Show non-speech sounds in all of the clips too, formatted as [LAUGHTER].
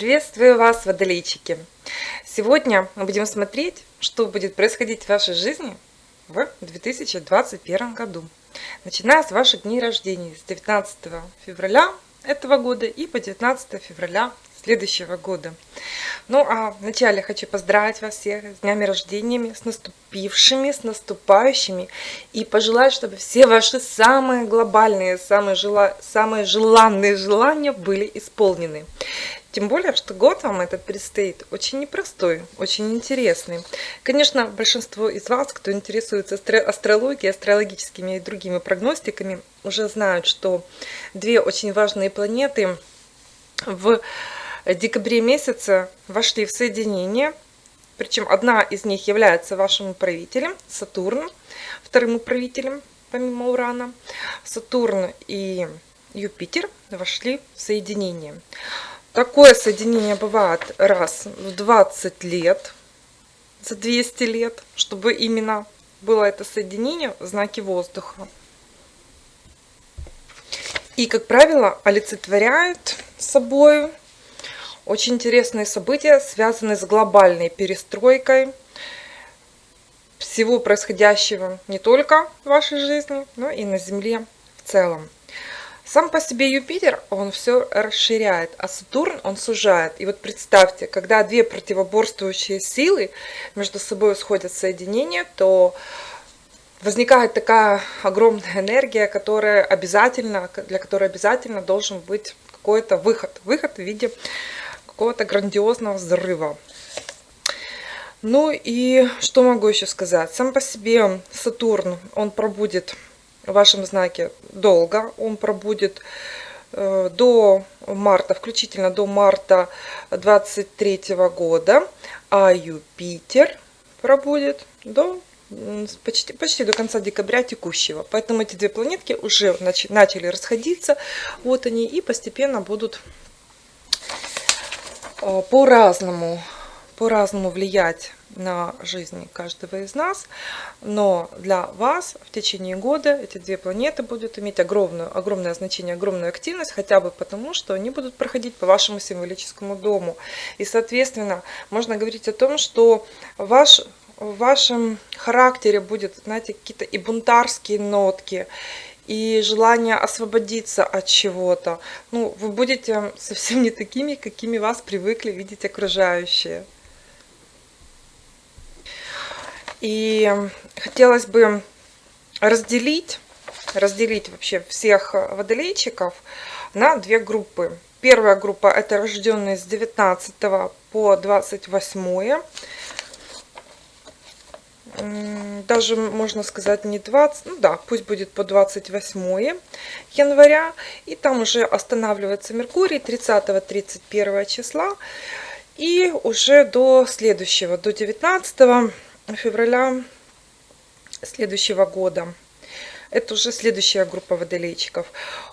Приветствую вас, водолейчики! Сегодня мы будем смотреть, что будет происходить в вашей жизни в 2021 году. Начиная с ваших дней рождения, с 19 февраля этого года и по 19 февраля следующего года. Ну а вначале хочу поздравить вас всех с днями рождениями, с наступившими, с наступающими и пожелать, чтобы все ваши самые глобальные, самые, жела... самые желанные желания были исполнены. Тем более, что год вам этот предстоит очень непростой, очень интересный. Конечно, большинство из вас, кто интересуется астрологией, астрологическими и другими прогностиками, уже знают, что две очень важные планеты в декабре месяце вошли в соединение. Причем одна из них является вашим управителем, Сатурн, вторым управителем, помимо Урана. Сатурн и Юпитер вошли в соединение. Такое соединение бывает раз в 20 лет, за 200 лет, чтобы именно было это соединение в знаке воздуха. И, как правило, олицетворяет собой очень интересные события, связанные с глобальной перестройкой всего происходящего не только в вашей жизни, но и на Земле в целом. Сам по себе Юпитер, он все расширяет, а Сатурн, он сужает. И вот представьте, когда две противоборствующие силы между собой сходят в соединение, то возникает такая огромная энергия, которая обязательно, для которой обязательно должен быть какой-то выход. Выход в виде какого-то грандиозного взрыва. Ну и что могу еще сказать? Сам по себе Сатурн, он пробудет в вашем знаке долго. Он пробудет э, до марта, включительно до марта 23 года, а Юпитер пробудет до почти, почти до конца декабря текущего. Поэтому эти две планетки уже начали расходиться. Вот они и постепенно будут по-разному по-разному влиять на жизнь каждого из нас, но для вас в течение года эти две планеты будут иметь огромное, огромное значение, огромную активность, хотя бы потому, что они будут проходить по вашему символическому дому. И, соответственно, можно говорить о том, что ваш, в вашем характере будет, знаете, какие-то и бунтарские нотки, и желание освободиться от чего-то. Ну, вы будете совсем не такими, какими вас привыкли видеть окружающие. И хотелось бы разделить, разделить вообще всех водолейчиков на две группы. Первая группа это рожденные с 19 по 28 даже можно сказать не 20, ну да, пусть будет по 28 января, и там уже останавливается Меркурий 30-31 числа, и уже до следующего, до 19 февраля следующего года. Это уже следующая группа водолейчиков.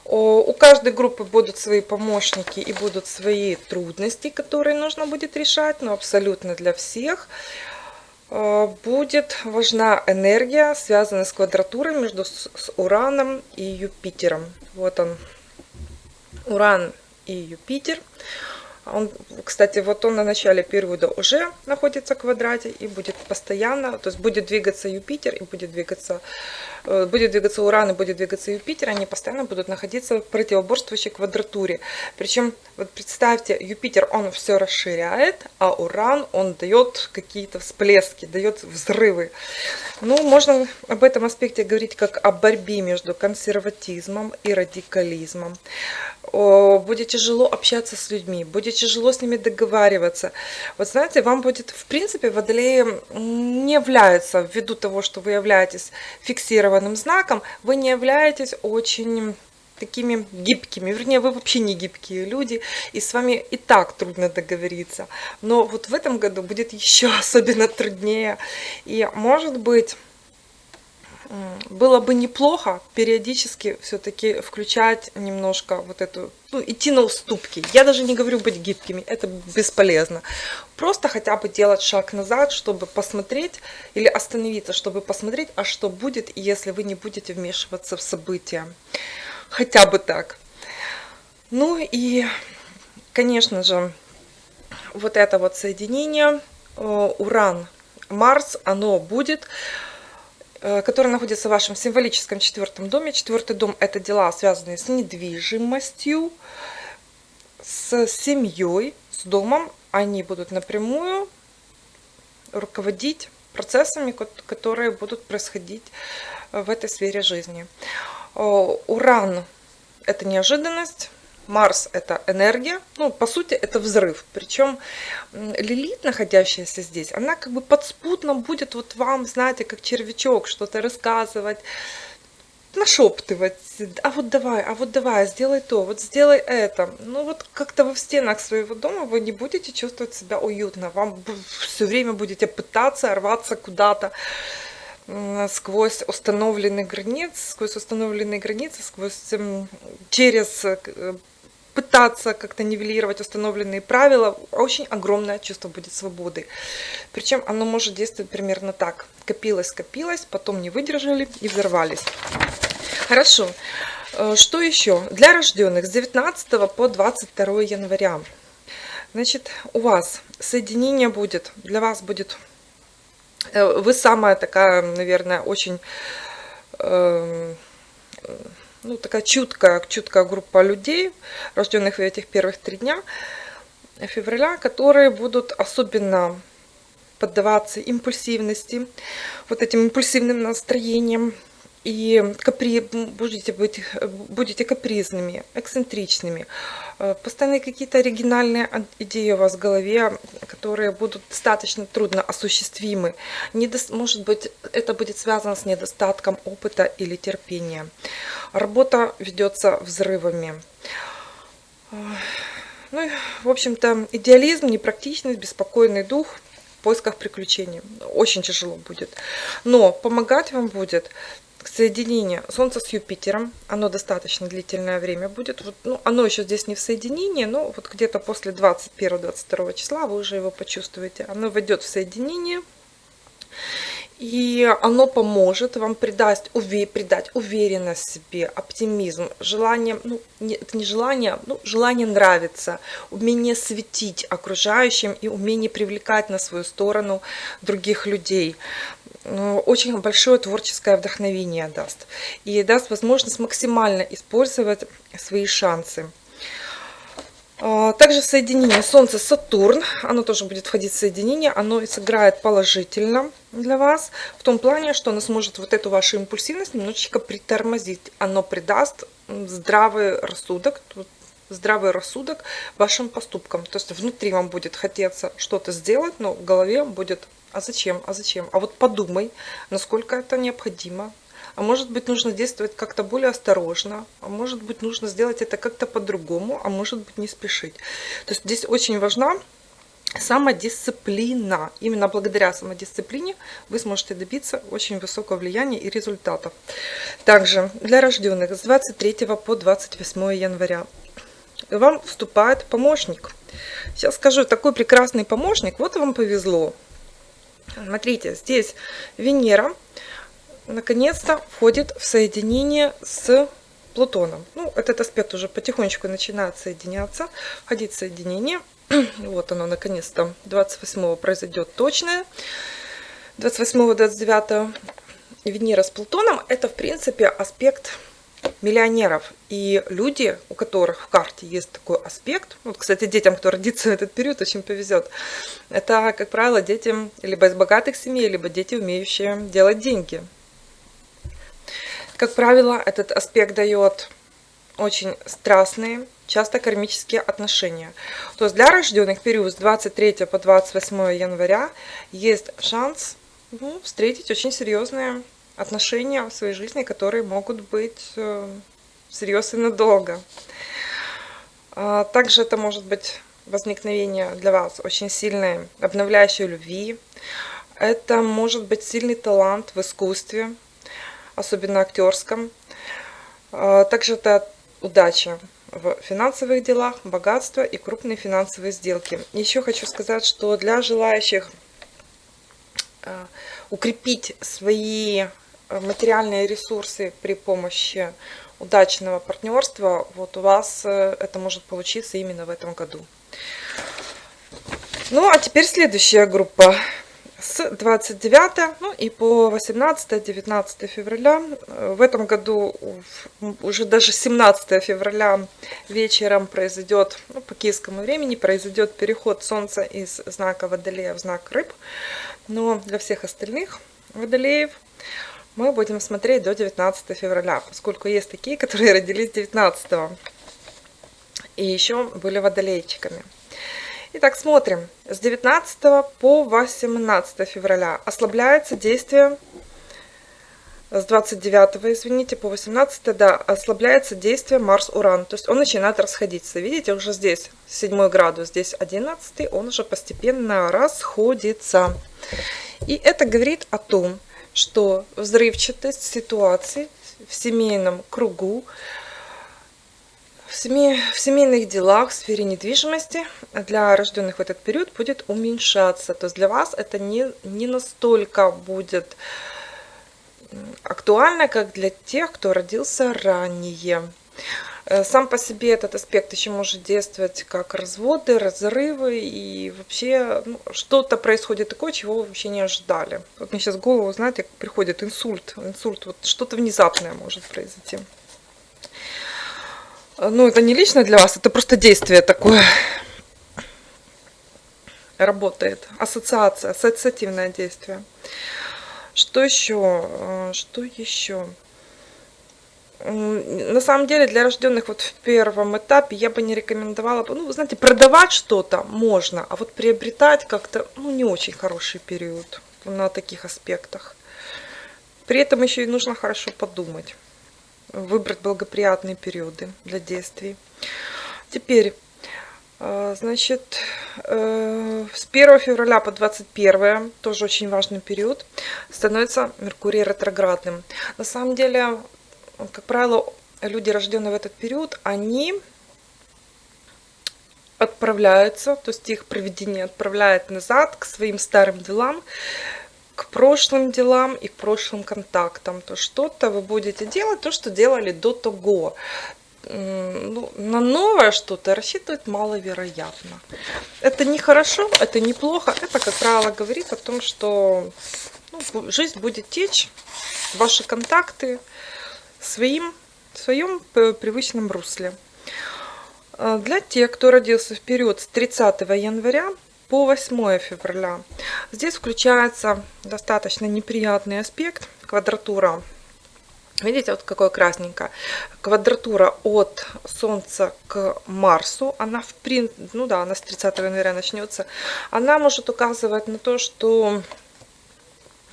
У каждой группы будут свои помощники и будут свои трудности, которые нужно будет решать, но абсолютно для всех. Э, будет важна энергия, связанная с квадратурой между с Ураном и Юпитером. Вот он, Уран и Юпитер. Он, кстати, вот он на начале периода уже находится в квадрате и будет постоянно, то есть будет двигаться Юпитер и будет двигаться, э, будет двигаться Уран и будет двигаться Юпитер, они постоянно будут находиться в противоборствующей квадратуре. Причем, вот представьте, Юпитер, он все расширяет, а Уран, он дает какие-то всплески, дает взрывы. Ну, можно об этом аспекте говорить как о борьбе между консерватизмом и радикализмом будет тяжело общаться с людьми, будет тяжело с ними договариваться. Вот знаете, вам будет, в принципе, водолеи не являются, ввиду того, что вы являетесь фиксированным знаком, вы не являетесь очень такими гибкими, вернее, вы вообще не гибкие люди, и с вами и так трудно договориться. Но вот в этом году будет [LAUGHS] еще особенно труднее, и может быть было бы неплохо периодически все-таки включать немножко вот эту, ну, идти на уступки. Я даже не говорю быть гибкими, это бесполезно. Просто хотя бы делать шаг назад, чтобы посмотреть, или остановиться, чтобы посмотреть, а что будет, если вы не будете вмешиваться в события. Хотя бы так. Ну и, конечно же, вот это вот соединение Уран-Марс, оно будет который находится в вашем символическом четвертом доме. Четвертый дом – это дела, связанные с недвижимостью, с семьей, с домом. Они будут напрямую руководить процессами, которые будут происходить в этой сфере жизни. Уран – это неожиданность, Марс – это энергия, ну, по сути, это взрыв. Причем Лилит, находящаяся здесь, она как бы подспутно будет вот вам, знаете, как червячок, что-то рассказывать, нашептывать, а вот давай, а вот давай, сделай то, вот сделай это. Ну вот как-то вы в стенах своего дома вы не будете чувствовать себя уютно, вам все время будете пытаться рваться куда-то сквозь установленные границы, сквозь установленные границы, сквозь через пытаться как-то нивелировать установленные правила, очень огромное чувство будет свободы. Причем оно может действовать примерно так. Копилось, копилось, потом не выдержали и взорвались. Хорошо. Э, что еще? Для рожденных с 19 по 22 января. Значит, у вас соединение будет, для вас будет, э, вы самая такая, наверное, очень эм, ну, такая чуткая, чуткая группа людей, рожденных в этих первых три дня февраля, которые будут особенно поддаваться импульсивности, вот этим импульсивным настроением, и капри, будете, быть, будете капризными, эксцентричными. Э, постоянные какие-то оригинальные идеи у вас в голове, которые будут достаточно трудно осуществимы. Недо... Может быть, это будет связано с недостатком опыта или терпения. Работа ведется взрывами. Э, ну, в общем-то, идеализм, непрактичность, беспокойный дух в поисках приключений. Очень тяжело будет. Но помогать вам будет соединение Солнца с Юпитером, оно достаточно длительное время будет. Вот, ну, оно еще здесь не в соединении, но вот где-то после 21-22 числа вы уже его почувствуете. Оно войдет в соединение, и оно поможет вам придать, уве, придать уверенность себе, оптимизм, желание, ну, не, это не желание, ну, желание нравиться, умение светить окружающим и умение привлекать на свою сторону других людей. Очень большое творческое вдохновение даст. И даст возможность максимально использовать свои шансы. А, также соединение Солнце-Сатурн, оно тоже будет входить в соединение, оно сыграет положительно для вас, в том плане, что оно сможет вот эту вашу импульсивность немножечко притормозить. Оно придаст здравый рассудок, здравый рассудок вашим поступкам. То есть внутри вам будет хотеться что-то сделать, но в голове будет а зачем, а зачем? А вот подумай, насколько это необходимо. А может быть нужно действовать как-то более осторожно, а может быть нужно сделать это как-то по-другому, а может быть не спешить. То есть здесь очень важна самодисциплина. Именно благодаря самодисциплине вы сможете добиться очень высокого влияния и результатов. Также для рожденных с 23 по 28 января вам вступает помощник. Сейчас скажу, такой прекрасный помощник, вот вам повезло. Смотрите, здесь Венера наконец-то входит в соединение с Плутоном. Ну, этот аспект уже потихонечку начинает соединяться, входить в соединение. [CLEARS THROAT] Вот оно, наконец-то, 28 произойдет точное. 28-29 Венера с Плутоном, это, в принципе, аспект миллионеров. И люди, у которых в карте есть такой аспект, вот, кстати, детям, кто родится в этот период, очень повезет, это, как правило, дети либо из богатых семей, либо дети, умеющие делать деньги. Как правило, этот аспект дает очень страстные, часто кармические отношения. То есть для рожденных период с 23 по 28 января есть шанс ну, встретить очень серьезные отношения в своей жизни, которые могут быть э, всерьез и надолго. А, также это может быть возникновение для вас очень сильной обновляющей любви. Это может быть сильный талант в искусстве, особенно актерском. А, также это удача в финансовых делах, богатство и крупные финансовые сделки. Еще хочу сказать, что для желающих а, укрепить свои материальные ресурсы при помощи удачного партнерства, вот у вас э, это может получиться именно в этом году. Ну, а теперь следующая группа. С 29 ну, и по 18-19 февраля. В этом году уже даже 17 февраля вечером произойдет, ну, по киевскому времени, произойдет переход Солнца из знака Водолея в знак Рыб. Но для всех остальных Водолеев мы будем смотреть до 19 февраля, поскольку есть такие, которые родились 19 и еще были водолейчиками. Итак, смотрим. С 19 по 18 февраля ослабляется действие с 29, извините, по 18, да, ослабляется действие Марс-Уран. То есть он начинает расходиться. Видите, уже здесь 7 градус, здесь 11, он уже постепенно расходится. И это говорит о том, что взрывчатость ситуации в семейном кругу, в, семей, в семейных делах, в сфере недвижимости для рожденных в этот период будет уменьшаться. То есть для вас это не, не настолько будет актуально, как для тех, кто родился ранее. Э, сам по себе этот аспект еще может действовать как разводы, разрывы и вообще ну, что-то происходит такое, чего вы вообще не ожидали. Вот мне сейчас в голову, знаете, приходит инсульт, инсульт, вот что-то внезапное может произойти. Ну, это не лично для вас, это просто действие такое работает. Ассоциация, ассоциативное действие. Что еще? Э, что еще? На самом деле для рожденных вот в первом этапе я бы не рекомендовала, ну, вы знаете, продавать что-то можно, а вот приобретать как-то, ну, не очень хороший период на таких аспектах. При этом еще и нужно хорошо подумать, выбрать благоприятные периоды для действий. Теперь, э, значит, э, с 1 февраля по 21, тоже очень важный период, становится Меркурий ретроградным. На самом деле, как правило, люди, рожденные в этот период, они отправляются, то есть их проведение отправляет назад к своим старым делам, к прошлым делам и к прошлым контактам. То что-то вы будете делать, то, что делали до того. Ну, на новое что-то рассчитывать маловероятно. Это не хорошо, это неплохо. Это, как правило, говорит о том, что ну, жизнь будет течь, ваши контакты, своим, в своем привычном русле. А, для тех, кто родился в период с 30 января по 8 февраля, здесь включается достаточно неприятный аспект, квадратура. Видите, вот какое красненькое. Квадратура от Солнца к Марсу, она в принципе, ну да, она с 30 января начнется, она может указывать на то, что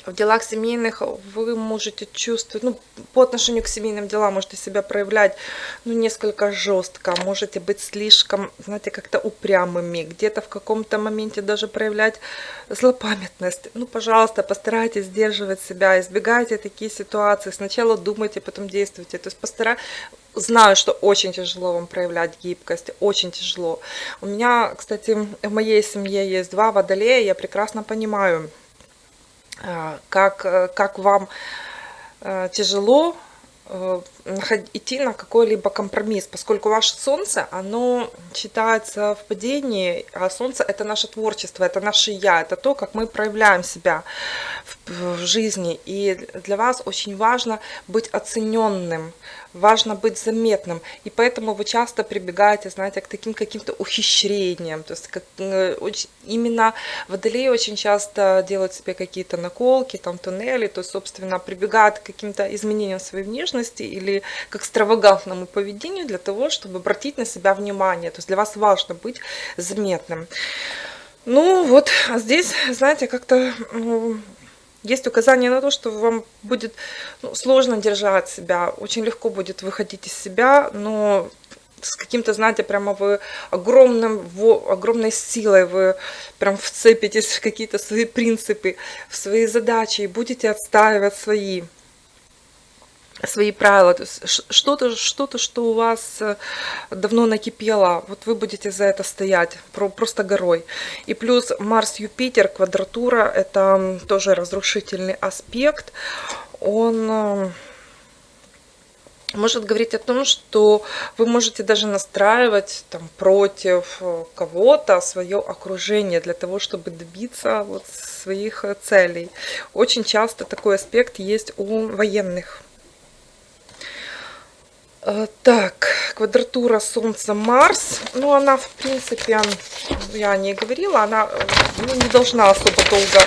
в делах семейных вы можете чувствовать, ну, по отношению к семейным делам можете себя проявлять, ну, несколько жестко, можете быть слишком, знаете, как-то упрямыми, где-то в каком-то моменте даже проявлять злопамятность. Ну, пожалуйста, постарайтесь сдерживать себя, избегайте такие ситуации, сначала думайте, потом действуйте, то есть постарайтесь, знаю, что очень тяжело вам проявлять гибкость, очень тяжело. У меня, кстати, в моей семье есть два водолея, я прекрасно понимаю, как, э, как вам э, тяжело э, идти на какой-либо компромисс, поскольку ваше солнце, оно считается в падении, а солнце это наше творчество, это наше я, это то, как мы проявляем себя в, в жизни. И для вас очень важно быть оцененным, важно быть заметным. И поэтому вы часто прибегаете, знаете, к таким каким-то ухищрениям. То есть как, э, именно водолеи очень часто делают себе какие-то наколки, там туннели, то есть, собственно, прибегают к каким-то изменениям своей внешности или к экстравагантному поведению для того, чтобы обратить на себя внимание. То есть для вас важно быть заметным. Ну вот, а здесь, знаете, как-то ну, есть указание на то, что вам будет ну, сложно держать себя, очень легко будет выходить из себя, но с каким-то, знаете, прямо вы огромным, в, огромной силой вы прям вцепитесь в какие-то свои принципы, в свои задачи и будете отстаивать свои свои правила, то есть что-то, что-то, что у вас э, давно накипело, вот вы будете за это стоять просто горой. И плюс Марс-Юпитер, квадратура, это тоже разрушительный аспект, он э, может говорить о том, что вы можете даже настраивать там, против э, кого-то свое окружение для того, чтобы добиться вот своих целей. Очень часто такой аспект есть у военных. Э, так, квадратура Солнца-Марс, ну она в принципе, я о ней говорила, она ну, не должна особо долго,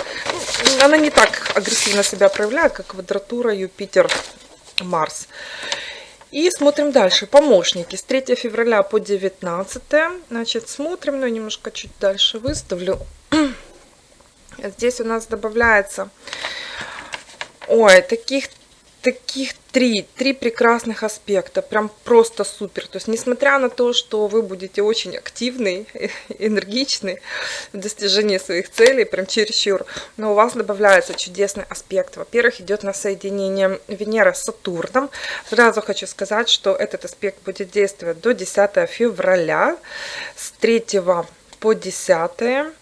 ну, она не так агрессивно себя проявляет, как квадратура Юпитер-Марс. И смотрим дальше. Помощники с 3 февраля по 19. Значит, смотрим, ну, немножко чуть дальше выставлю. [CLEARS THROAT] Здесь у нас добавляется... Ой, таких таких три, три прекрасных аспекта, прям просто супер. То есть, несмотря на то, что вы будете очень активны, [LAUGHS] энергичны в достижении своих целей, прям чересчур, но у вас добавляется чудесный аспект. Во-первых, идет на соединение Венера с Сатурном. Сразу хочу сказать, что этот аспект будет действовать до 10 февраля, с 3 по 10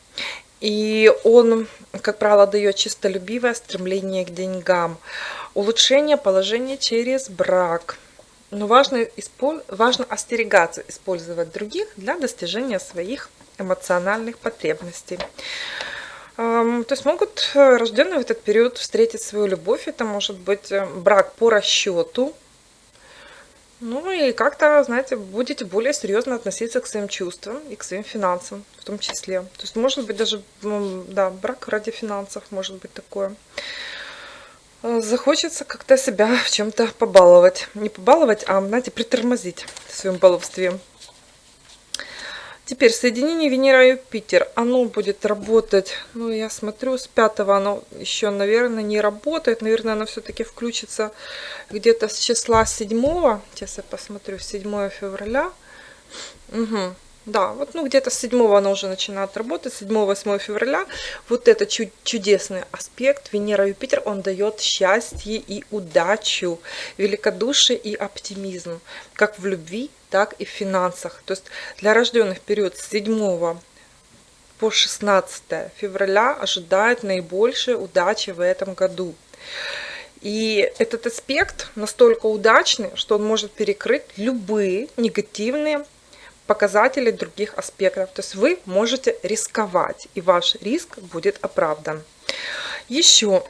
и он, как правило, дает чистолюбивое стремление к деньгам улучшение положения через брак. Но важно, важно остерегаться использовать других для достижения своих эмоциональных потребностей. То есть могут э, рожденные в этот период встретить свою любовь. Это может быть э, брак по расчету. Ну и как-то, знаете, будете более серьезно относиться к своим чувствам и к своим финансам в том числе. То есть может быть даже, да, брак ради финансов может быть такое. Э, захочется как-то себя в чем-то побаловать. Не побаловать, а, знаете, притормозить в своем баловстве. Теперь соединение Венера-Юпитер. Оно будет работать, ну, я смотрю, с 5 оно еще, наверное, не работает. Наверное, оно все-таки включится где-то с числа 7. Сейчас я посмотрю, 7 февраля. Угу. Да, вот ну где-то с 7 она уже начинает работать, 7-8 февраля. Вот этот чуд чудесный аспект Венера-Юпитер, он дает счастье и удачу, великодушие и оптимизм, как в любви, так и в финансах. То есть для рожденных период с 7 по 16 февраля ожидает наибольшей удачи в этом году. И этот аспект настолько удачный, что он может перекрыть любые негативные показатели других аспектов. То есть вы можете рисковать, и ваш риск будет оправдан. Еще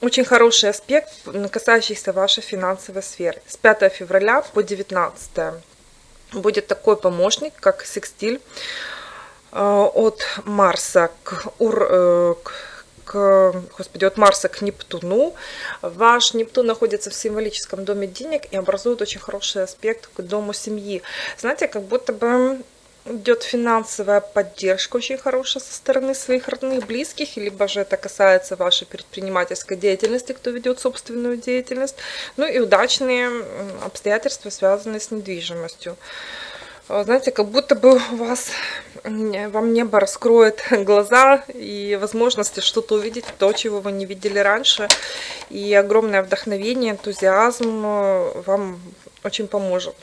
очень хороший аспект, касающийся вашей финансовой сферы. С 5 февраля по 19 будет такой помощник, как секстиль э, от Марса к, Ур, э, к господи, от Марса к Нептуну. Ваш Нептун находится в символическом доме денег и образует очень хороший аспект к дому семьи. Знаете, как будто бы идет финансовая поддержка очень хорошая со стороны своих родных, близких, либо же это касается вашей предпринимательской деятельности, кто ведет собственную деятельность, ну и удачные обстоятельства, связанные с недвижимостью. Знаете, как будто бы у вас, вам небо раскроет [LAUGHS] глаза и возможности что-то увидеть, то, чего вы не видели раньше. И огромное вдохновение, энтузиазм э, вам очень поможет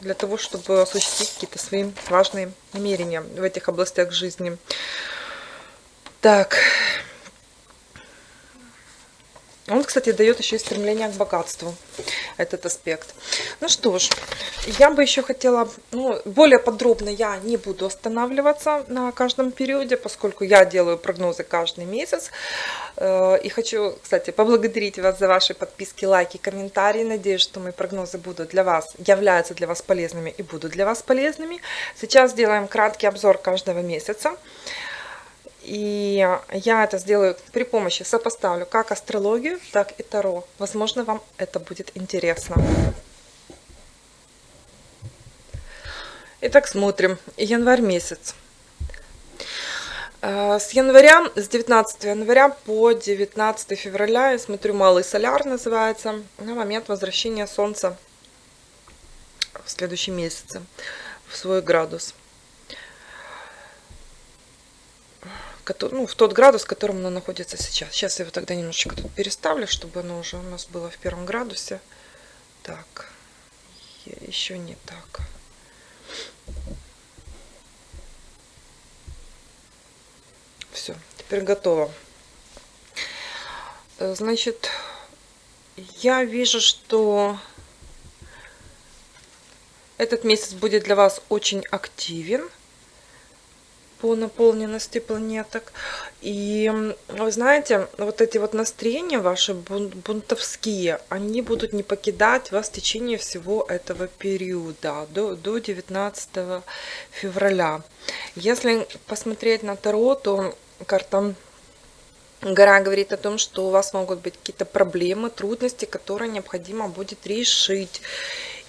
для того, чтобы осуществить какие-то свои важные намерения в этих областях жизни. Так, он, кстати, дает еще и стремление к богатству, этот аспект. Ну что ж, я бы еще хотела, ну, более подробно я не буду останавливаться на каждом периоде, поскольку я делаю прогнозы каждый месяц. Э, и хочу, кстати, поблагодарить вас за ваши подписки, лайки, комментарии. Надеюсь, что мои прогнозы будут для вас, являются для вас полезными и будут для вас полезными. Сейчас сделаем краткий обзор каждого месяца. И я это сделаю при помощи, сопоставлю как астрологию, так и таро. Возможно, вам это будет интересно. Итак, смотрим. Январь месяц. Э, с января, с 19 января по 19 февраля, я смотрю, малый соляр называется, на момент возвращения Солнца в следующем месяце в свой градус. Ну, в тот градус, в котором оно находится сейчас. Сейчас я его тогда немножечко тут переставлю, чтобы оно уже у нас было в первом градусе. Так, еще не так. Все, теперь готово. Значит, я вижу, что Этот месяц будет для вас очень активен по наполненности планеток. И вы знаете, вот эти вот настроения ваши бунтовские, они будут не покидать вас в течение всего этого периода, до, до 19 февраля. Если посмотреть на Таро, то карта Гора говорит о том, что у вас могут быть какие-то проблемы, трудности, которые необходимо будет решить.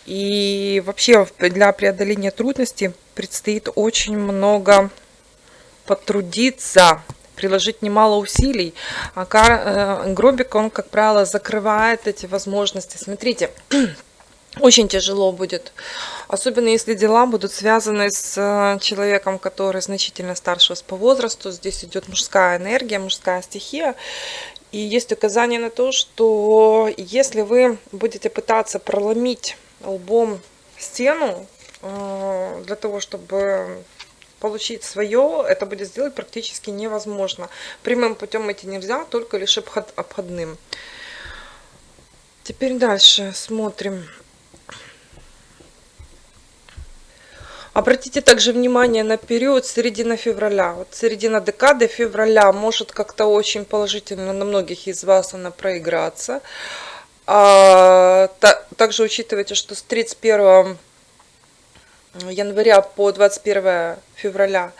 И вообще для преодоления трудностей предстоит очень много потрудиться, приложить немало усилий. А э, гробик, он, как правило, закрывает эти возможности. Смотрите, [CLEARS THROAT] очень тяжело будет, особенно если дела будут связаны с э, человеком, который значительно старше вас по возрасту. Здесь идет мужская энергия, мужская стихия. И есть указание на то, что если вы будете пытаться проломить лбом стену э, для того, чтобы получить свое, это будет сделать практически невозможно. Прямым путем идти нельзя, только лишь обход, обходным. Теперь дальше смотрим. Обратите также внимание на период середина февраля. Вот середина декады февраля может как-то очень положительно на многих из вас она проиграться. А, та, также учитывайте, что с 31 января по 21 февраля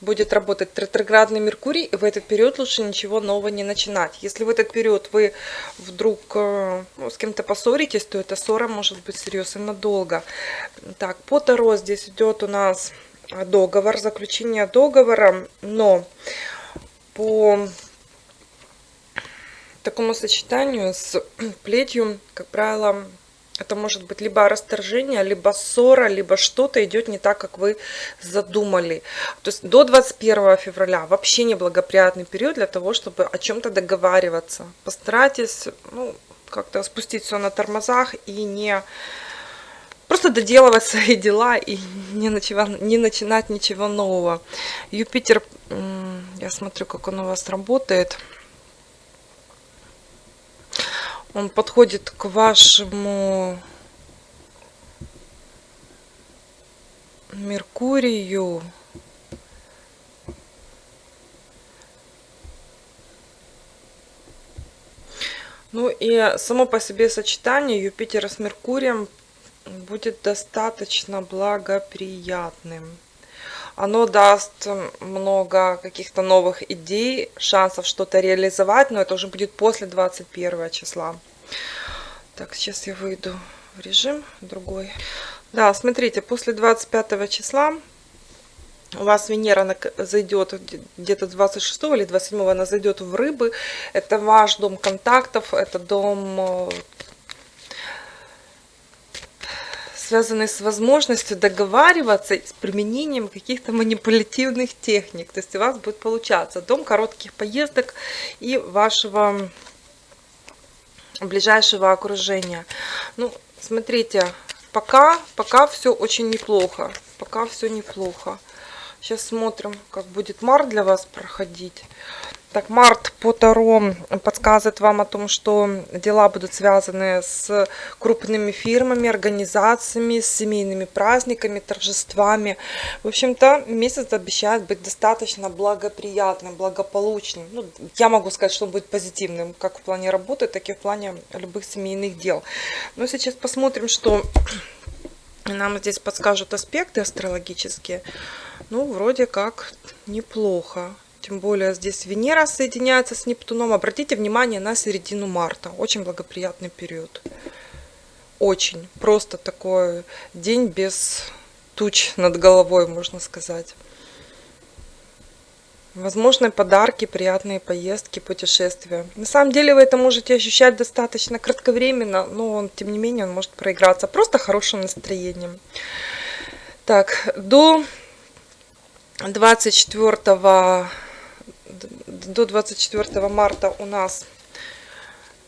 будет работать ретроградный Меркурий, и в этот период лучше ничего нового не начинать. Если в этот период вы вдруг э, ну, с кем-то поссоритесь, то эта ссора может быть серьезно надолго. Так, по Таро здесь идет у нас договор, заключение договора, но по такому сочетанию с плетью, как правило, это может быть либо расторжение, либо ссора, либо что-то идет не так, как вы задумали. То есть до 21 февраля вообще неблагоприятный период для того, чтобы о чем-то договариваться. Постарайтесь ну, как-то спустить все на тормозах и не просто доделывать свои дела и не, ничего, не начинать ничего нового. Юпитер, я смотрю, как он у вас работает. Он подходит к вашему Меркурию. Ну и само по себе сочетание Юпитера с Меркурием будет достаточно благоприятным. Оно даст много каких-то новых идей, шансов что-то реализовать, но это уже будет после 21 числа. Так, сейчас я выйду в режим другой. Да, смотрите, после 25 числа у вас Венера зайдет где-то 26 или 27 она зайдет в рыбы. Это ваш дом контактов, это дом э, связанный с возможностью договариваться с применением каких-то манипулятивных техник. То есть у вас будет получаться дом коротких поездок и вашего ближайшего окружения. Ну, смотрите, пока, пока все очень неплохо. Пока все неплохо. Сейчас смотрим, как будет март для вас проходить. Так, март по Таро подсказывает вам о том, что дела будут связаны с крупными фирмами, организациями, семейными праздниками, торжествами. В общем-то, месяц обещает быть достаточно благоприятным, благополучным. Ну, я могу сказать, что он будет позитивным, как в плане работы, так и в плане любых семейных дел. Но сейчас посмотрим, что нам здесь подскажут аспекты астрологические. Ну, вроде как неплохо. Тем более здесь Венера соединяется с Нептуном. Обратите внимание на середину марта. Очень благоприятный период. Очень. Просто такой день без туч над головой, можно сказать. Возможные подарки, приятные поездки, путешествия. На самом деле вы это можете ощущать достаточно кратковременно, но он, тем не менее он может проиграться просто хорошим настроением. Так, до 24 до 24 марта у нас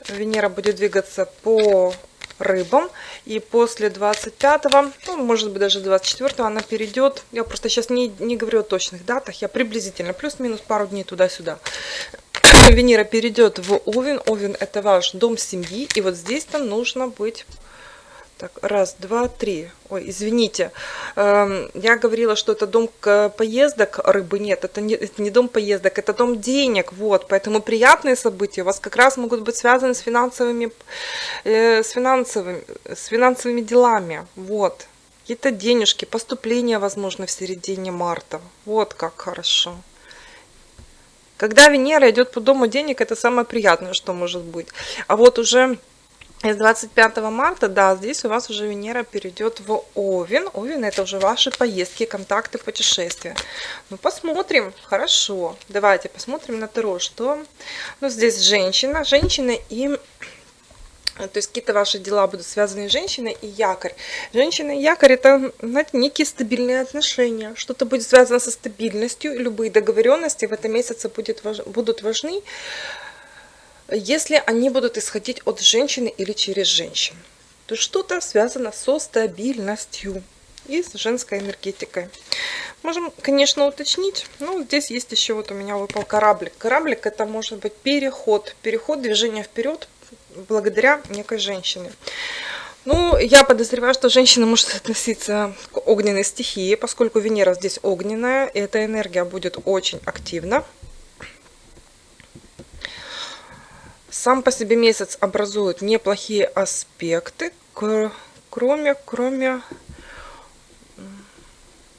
Венера будет двигаться по рыбам. И после 25, ну, может быть, даже 24 она перейдет. Я просто сейчас не, не говорю о точных датах, я приблизительно, плюс-минус пару дней туда-сюда. [COUGHS] Венера перейдет в Овен. Овен это ваш дом семьи. И вот здесь-то нужно быть Так, раз, два, три. Ой, извините. Эм, я говорила, что это дом поездок рыбы. Нет, это не, это не дом поездок, это дом денег. Вот, поэтому приятные события у вас как раз могут быть связаны с финансовыми, э, с финансовыми, с финансовыми делами. Вот. Какие-то денежки, поступления, возможно, в середине марта. Вот как хорошо. Когда Венера идет по дому денег, это самое приятное, что может быть. А вот уже с 25 марта, да, здесь у вас уже Венера перейдет в Овен. Овен это уже ваши поездки, контакты, путешествия. Ну, посмотрим. Хорошо. Давайте посмотрим на Таро, что... Ну, здесь женщина. Женщина и... То есть какие-то ваши дела будут связаны с женщиной и якорь. Женщина и якорь это, знаете, некие стабильные отношения. Что-то будет связано со стабильностью. Любые договоренности в этом месяце будет, будут важны если они будут исходить от женщины или через женщин, то что-то связано со стабильностью и с женской энергетикой. Можем, конечно, уточнить, но здесь есть еще вот у меня выпал кораблик. Кораблик это может быть переход, переход, движение вперед благодаря некой женщине. Ну, я подозреваю, что женщина может относиться к огненной стихии, поскольку Венера здесь огненная, и эта энергия будет очень активна. Сам по себе месяц образует неплохие аспекты, кроме, кроме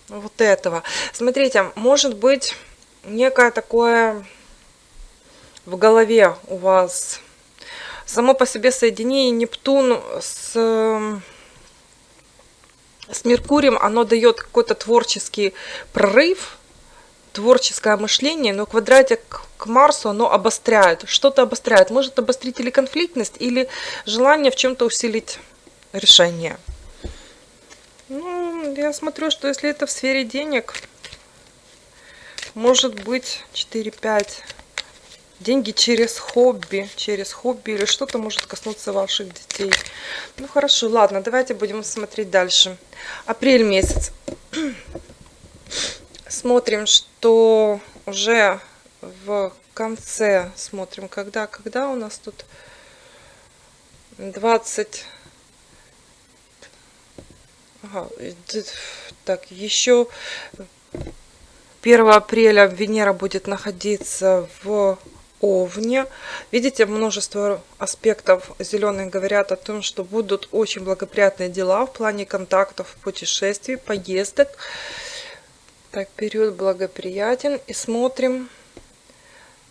вот этого. Смотрите, может быть некое такое в голове у вас само по себе соединение Нептун с, с Меркурием, оно дает какой-то творческий прорыв, творческое мышление, но квадратик к Марсу, оно обостряет, что-то обостряет. Может обострить или конфликтность, или желание в чем-то усилить решение. Ну, я смотрю, что если это в сфере денег, может быть 4-5 деньги через хобби, через хобби или что-то может коснуться ваших детей. Ну хорошо, ладно, давайте будем смотреть дальше. Апрель месяц смотрим, что уже в конце, смотрим, когда, когда у нас тут 20, ага, так, еще 1 апреля Венера будет находиться в Овне. Видите, множество аспектов зеленых говорят о том, что будут очень благоприятные дела в плане контактов, путешествий, поездок. Так, период благоприятен. И смотрим.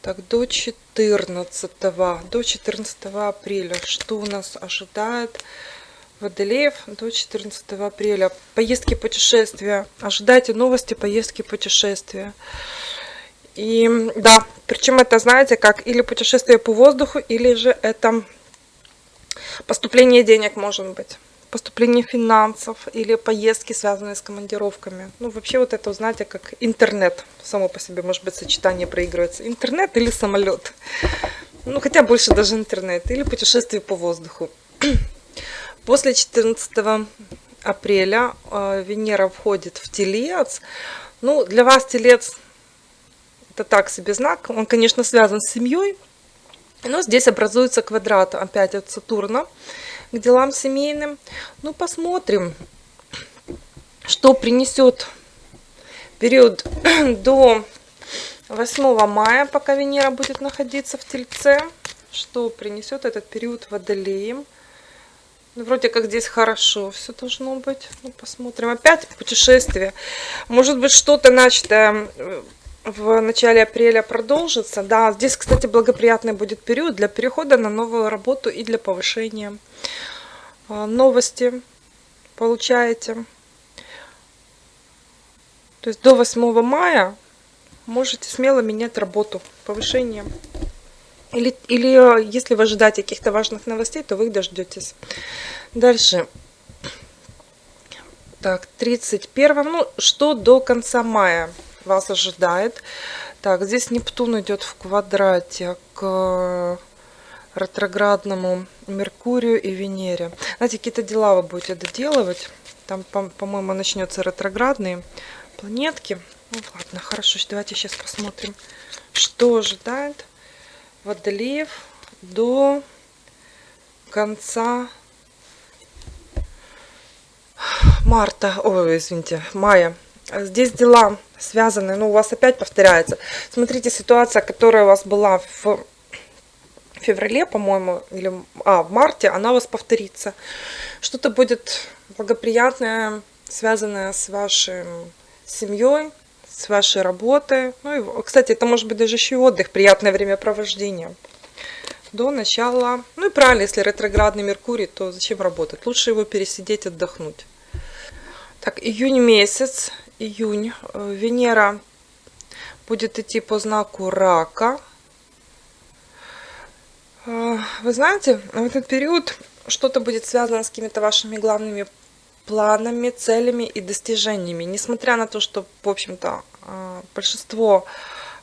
Так, до 14, до 14 апреля. Что у нас ожидает Водолеев до 14 апреля. Поездки, путешествия. Ожидайте новости, поездки, путешествия. И да, причем это, знаете, как или путешествие по воздуху, или же это поступление денег может быть поступление финансов или поездки, связанные с командировками. Ну, вообще вот это, знаете, как интернет. Само по себе, может быть, сочетание проигрывается. Интернет или самолет. Ну, хотя больше даже интернет. Или путешествие по воздуху. [CLEARS THROAT] После 14 апреля э, Венера входит в Телец. Ну, для вас Телец это так себе знак. Он, конечно, связан с семьей. Но здесь образуется квадрат опять от Сатурна к делам семейным. Ну, посмотрим, что принесет период [CLEARS THROAT] до 8 мая, пока Венера будет находиться в Тельце. Что принесет этот период Водолеем. Ну, вроде как здесь хорошо все должно быть. Ну, посмотрим. Опять путешествие. Может быть, что-то начатое в начале апреля продолжится. Да, здесь, кстати, благоприятный будет период для перехода на новую работу и для повышения новости получаете. То есть до 8 мая можете смело менять работу, повышение. Или, или если вы ожидаете каких-то важных новостей, то вы их дождетесь. Дальше. Так, 31. Ну, что до конца мая? вас ожидает. Так, здесь Нептун идет в квадрате к ретроградному Меркурию и Венере. Знаете, какие-то дела вы будете доделывать. Там, по-моему, по начнется ретроградные планетки. Ну, ладно, хорошо, давайте сейчас посмотрим, что ожидает Водолеев до конца марта, ой, извините, мая. Здесь дела связаны, ну, у вас опять повторяется. Смотрите, ситуация, которая у вас была в феврале, по-моему, или а, в марте, она у вас повторится. Что-то будет благоприятное, связанное с вашей семьей, с вашей работой. Ну и, кстати, это может быть даже еще и отдых, приятное времяпровождение. До начала, ну и правильно, если ретроградный Меркурий, то зачем работать? Лучше его пересидеть, отдохнуть. Так, июнь месяц, июнь, э, Венера будет идти по знаку рака. Э, вы знаете, в этот период что-то будет связано с какими-то вашими главными планами, целями и достижениями. Несмотря на то, что, в общем-то, э, большинство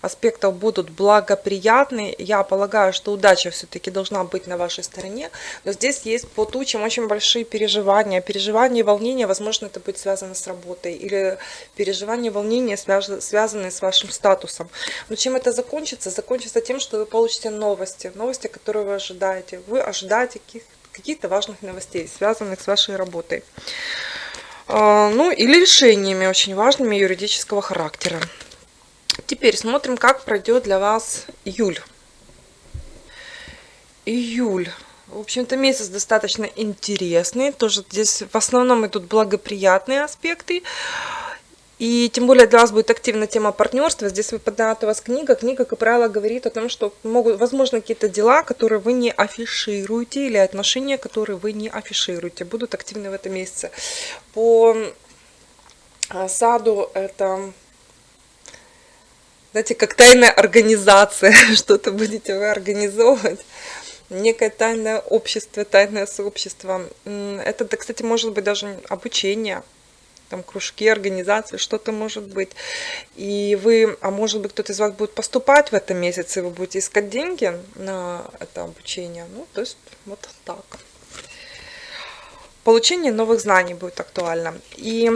аспектов будут благоприятны. Я полагаю, что удача все-таки должна быть на вашей стороне. Но здесь есть по тучам очень большие переживания. Переживания и волнения, возможно, это будет связано с работой. Или переживания и волнения связаны с вашим статусом. Но чем это закончится? Закончится тем, что вы получите новости. Новости, которые вы ожидаете. Вы ожидаете каких-то важных новостей, связанных с вашей работой. А, ну, или решениями очень важными юридического характера. Теперь смотрим, как пройдет для вас июль. Июль. В общем-то, месяц достаточно интересный. Тоже здесь в основном идут благоприятные аспекты. И тем более для вас будет активна тема партнерства. Здесь выпадает у вас книга. Книга, как правило, говорит о том, что могут, возможно, какие-то дела, которые вы не афишируете, или отношения, которые вы не афишируете, будут активны в этом месяце. По а, саду это знаете, как тайная организация, [LAUGHS] что-то будете вы организовывать, некое тайное общество, тайное сообщество. Это, кстати, может быть даже обучение, там кружки, организации, что-то может быть. И вы, а может быть кто-то из вас будет поступать в этом месяце, и вы будете искать деньги на это обучение. Ну, то есть вот так. Получение новых знаний будет актуально. И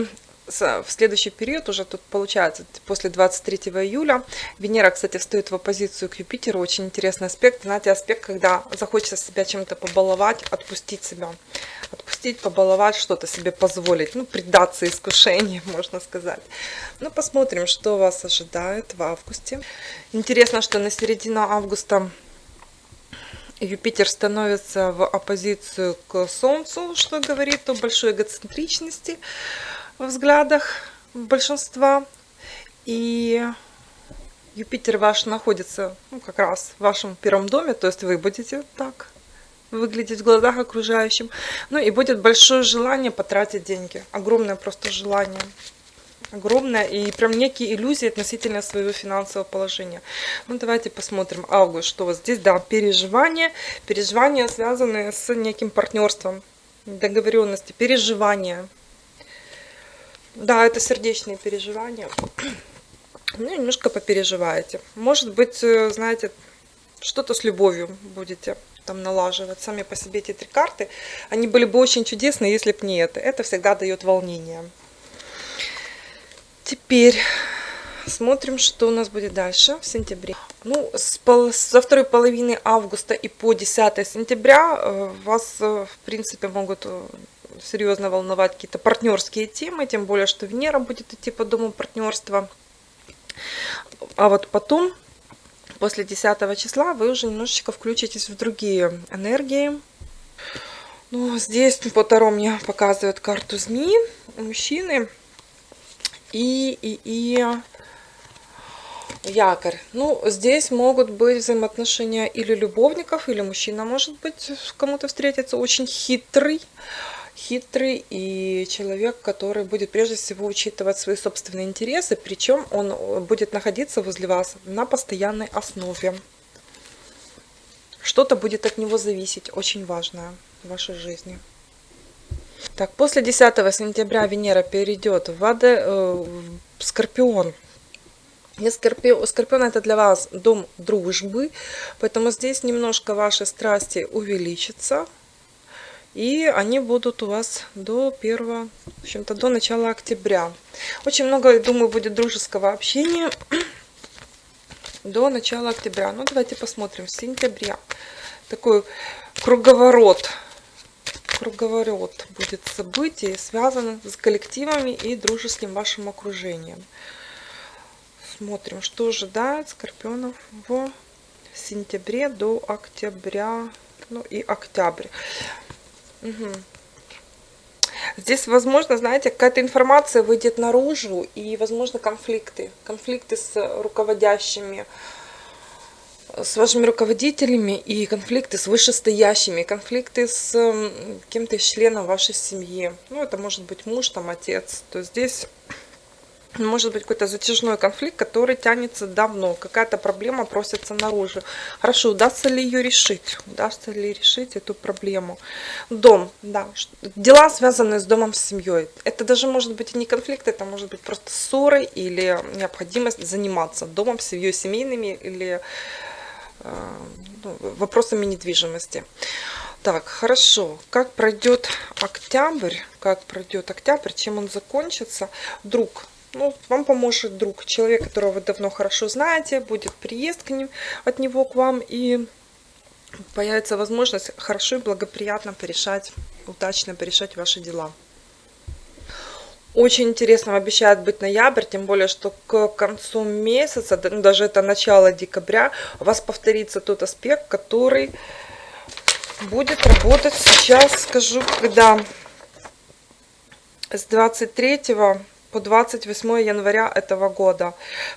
в следующий период, уже тут получается после 23 июля, Венера, кстати, встает в оппозицию к Юпитеру, очень интересный аспект, знаете, аспект, когда захочется себя чем-то побаловать, отпустить себя, отпустить, побаловать, что-то себе позволить, ну, предаться искушению, [LAUGHS] можно сказать. Ну, посмотрим, что вас ожидает в августе. Интересно, что на середину августа Юпитер становится в оппозицию к Солнцу, что говорит о большой эгоцентричности, во взглядах большинства. И Юпитер ваш находится ну, как раз в вашем первом доме, то есть вы будете так выглядеть в глазах окружающим. Ну и будет большое желание потратить деньги, огромное просто желание. Огромное и прям некие иллюзии относительно своего финансового положения. Ну давайте посмотрим август, что у вас здесь, да, переживания, переживания связанные с неким партнерством, договоренности, переживания, да, это сердечные переживания. [CLEARS THROAT] Ну, немножко попереживаете. Может быть, э, знаете, что-то с любовью будете там налаживать. Сами по себе эти три карты, они были бы очень чудесные, если бы не это. Это всегда дает волнение. Теперь смотрим, что у нас будет дальше в сентябре. Ну, с пол, со второй половины августа и по 10 сентября э, вас, э, в принципе, могут серьезно волновать какие-то партнерские темы, тем более, что Венера будет идти по дому партнерства. А вот потом, после 10 числа, вы уже немножечко включитесь в другие энергии. Ну, здесь по Таро мне показывают карту змеи, мужчины и, и, и якорь. Ну, здесь могут быть взаимоотношения или любовников, или мужчина может быть кому-то встретиться очень хитрый, хитрый и человек, который будет прежде всего учитывать свои собственные интересы, причем он э, будет находиться возле вас на постоянной основе. Что-то будет от него зависеть, очень важное в вашей жизни. Так, после 10 сентября Венера перейдет в, Аде, э, в Скорпион. И Скорпион, Скорпион это для вас дом дружбы, поэтому здесь немножко ваши страсти увеличатся, и они будут у вас до 1, в общем-то, до начала октября. Очень много, думаю, будет дружеского общения [CLEARS THROAT] до начала октября. Ну, давайте посмотрим. Сентября. Такой круговорот круговорот будет событий, связанных с коллективами и дружеским вашим окружением. Смотрим, что ожидает Скорпионов в сентябре до октября, ну и октябрь. Угу. Здесь, возможно, знаете, какая-то информация выйдет наружу, и, возможно, конфликты. Конфликты с руководящими, с вашими руководителями, и конфликты с вышестоящими, конфликты с кем-то из членов вашей семьи. Ну, это может быть муж, там, отец. То есть здесь может быть какой-то затяжной конфликт, который тянется давно, какая-то проблема просится наружу. Хорошо, удастся ли ее решить? Удастся ли решить эту проблему? Дом, да, дела, связанные с домом, с семьей. Это даже может быть и не конфликт, это может быть просто ссоры или необходимость заниматься домом, семьей, семейными или э, ну, вопросами недвижимости. Так, хорошо. Как пройдет октябрь? Как пройдет октябрь? Чем он закончится? Вдруг ну, вам поможет друг, человек, которого вы давно хорошо знаете, будет приезд к ним, от него к вам, и появится возможность хорошо и благоприятно порешать, удачно порешать ваши дела. Очень интересно обещает быть ноябрь, тем более, что к концу месяца, ну, даже это начало декабря, у вас повторится тот аспект, который будет работать сейчас, скажу, когда с 23 по 28 января этого года.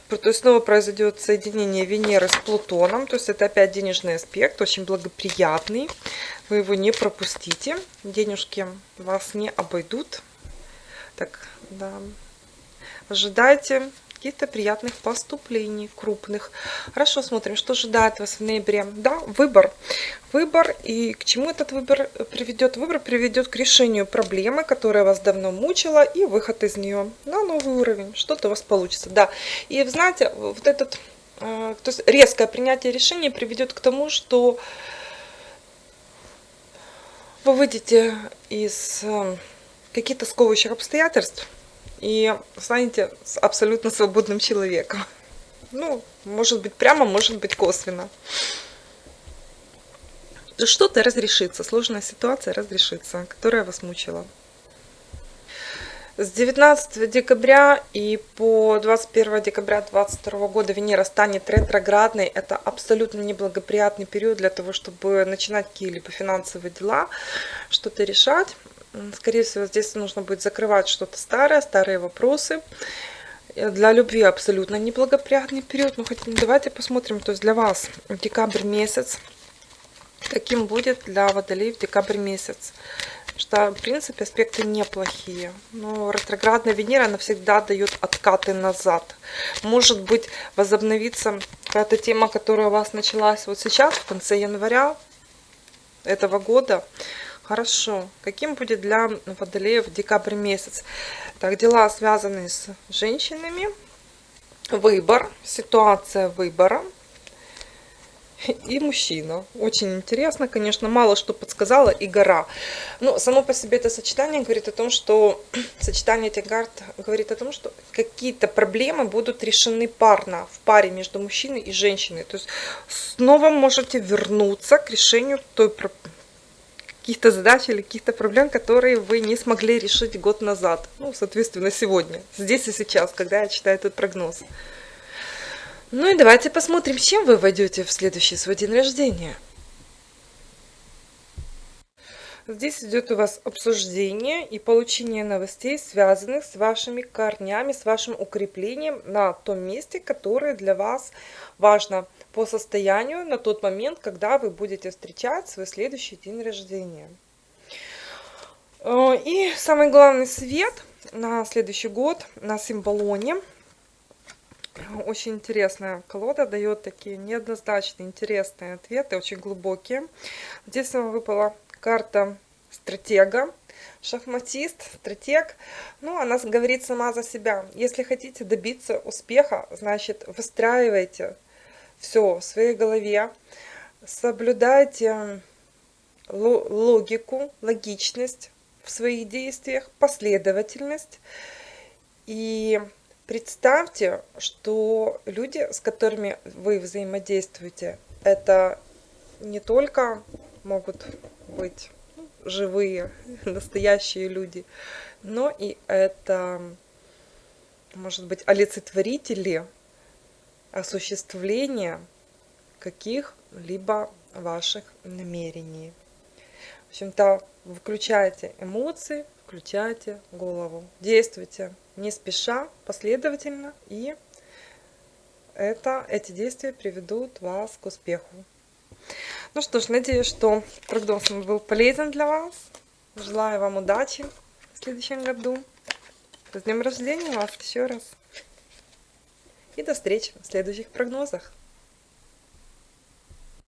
То есть снова произойдет соединение Венеры с Плутоном. То есть это опять денежный аспект, очень благоприятный. Вы его не пропустите. Денежки вас не обойдут. Так, да. Ожидайте каких-то приятных поступлений крупных. Хорошо, смотрим, что ожидает вас в ноябре. Да, выбор. Выбор и к чему этот выбор приведет? Выбор приведет к решению проблемы, которая вас давно мучила, и выход из нее на новый уровень. Что-то у вас получится. Да, и знаете, вот этот, э, то есть резкое принятие решения приведет к тому, что вы выйдете из э, каких-то сковывающих обстоятельств, и станете абсолютно свободным человеком. Ну, может быть прямо, может быть косвенно. Что-то разрешится, сложная ситуация разрешится, которая вас мучила. С 19 декабря и по 21 декабря 2022 года Венера станет ретроградной. Это абсолютно неблагоприятный период для того, чтобы начинать какие-либо финансовые дела, что-то решать. Скорее всего, здесь нужно будет закрывать что-то старое, старые вопросы. Для любви абсолютно неблагоприятный период. Но хотя, давайте посмотрим, то есть для вас декабрь месяц, каким будет для водолей в декабрь месяц. Что, в принципе, аспекты неплохие. Но ретроградная Венера навсегда дает откаты назад. Может быть, возобновится какая-то тема, которая у вас началась вот сейчас, в конце января этого года. Хорошо. Каким будет для водолеев декабрь месяц? Так, дела связанные с женщинами. Выбор, ситуация выбора. И мужчина. Очень интересно, конечно, мало что подсказала и гора. Но само по себе это сочетание говорит о том, что [CLEARS THROAT] сочетание этих карт говорит о том, что какие-то проблемы будут решены парно, в паре между мужчиной и женщиной. То есть снова можете вернуться к решению той проблемы каких-то задач или каких-то проблем, которые вы не смогли решить год назад. Ну, соответственно, сегодня, здесь и сейчас, когда я читаю этот прогноз. Ну и давайте посмотрим, чем вы войдете в следующий свой день рождения. Здесь идет у вас обсуждение и получение новостей, связанных с вашими корнями, с вашим укреплением на том месте, которое для вас важно по состоянию на тот момент, когда вы будете встречать свой следующий день рождения. Э, и самый главный свет на следующий год на символоне. Очень интересная колода, дает такие неоднозначные, интересные ответы, очень глубокие. Здесь вам выпала карта стратега, шахматист, стратег. Ну, она говорит сама за себя. Если хотите добиться успеха, значит, выстраивайте все в своей голове, соблюдайте логику, логичность в своих действиях, последовательность. И представьте, что люди, с которыми вы взаимодействуете, это не только могут быть живые, [LAUGHS] настоящие люди, но и это, может быть, олицетворители осуществления каких-либо ваших намерений. В общем-то, включайте эмоции, включайте голову. Действуйте не спеша, последовательно, и это, эти действия приведут вас к успеху. Ну что ж, надеюсь, что прогноз был полезен для вас. Желаю вам удачи в следующем году. С днем рождения вас еще раз. И до встречи в следующих прогнозах.